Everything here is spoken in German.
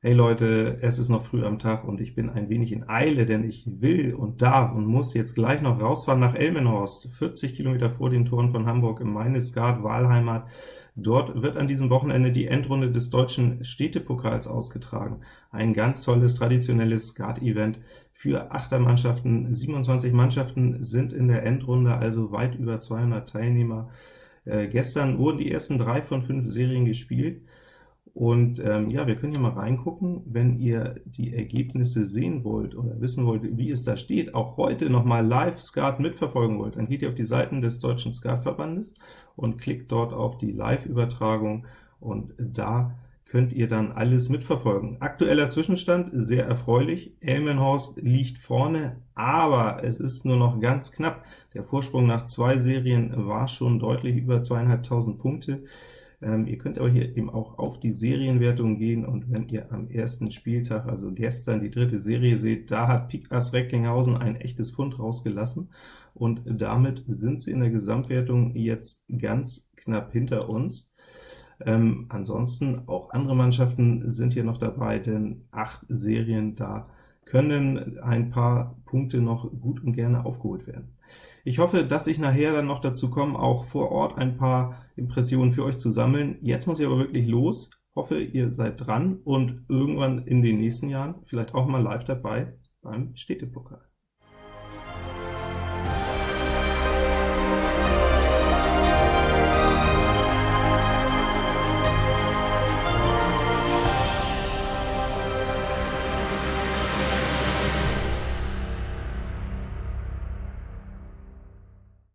Hey Leute, es ist noch früh am Tag und ich bin ein wenig in Eile, denn ich will und darf und muss jetzt gleich noch rausfahren nach Elmenhorst, 40 Kilometer vor den Toren von Hamburg, in meine Skat-Wahlheimat. Dort wird an diesem Wochenende die Endrunde des deutschen Städtepokals ausgetragen. Ein ganz tolles, traditionelles Skat-Event für Achtermannschaften. 27 Mannschaften sind in der Endrunde, also weit über 200 Teilnehmer. Äh, gestern wurden die ersten drei von fünf Serien gespielt. Und ähm, ja, wir können hier mal reingucken, wenn ihr die Ergebnisse sehen wollt oder wissen wollt, wie es da steht, auch heute noch mal live Skat mitverfolgen wollt, dann geht ihr auf die Seiten des Deutschen Skatverbandes und klickt dort auf die Live-Übertragung, und da könnt ihr dann alles mitverfolgen. Aktueller Zwischenstand, sehr erfreulich, Elmenhorst liegt vorne, aber es ist nur noch ganz knapp. Der Vorsprung nach zwei Serien war schon deutlich über 2.500 Punkte. Ähm, ihr könnt aber hier eben auch auf die Serienwertung gehen, und wenn ihr am ersten Spieltag, also gestern, die dritte Serie seht, da hat Pik Ass Recklinghausen ein echtes Pfund rausgelassen, und damit sind sie in der Gesamtwertung jetzt ganz knapp hinter uns. Ähm, ansonsten auch andere Mannschaften sind hier noch dabei, denn acht Serien, da können ein paar Punkte noch gut und gerne aufgeholt werden. Ich hoffe, dass ich nachher dann noch dazu komme, auch vor Ort ein paar Impressionen für euch zu sammeln. Jetzt muss ich aber wirklich los. Hoffe, ihr seid dran und irgendwann in den nächsten Jahren vielleicht auch mal live dabei beim Städtepokal.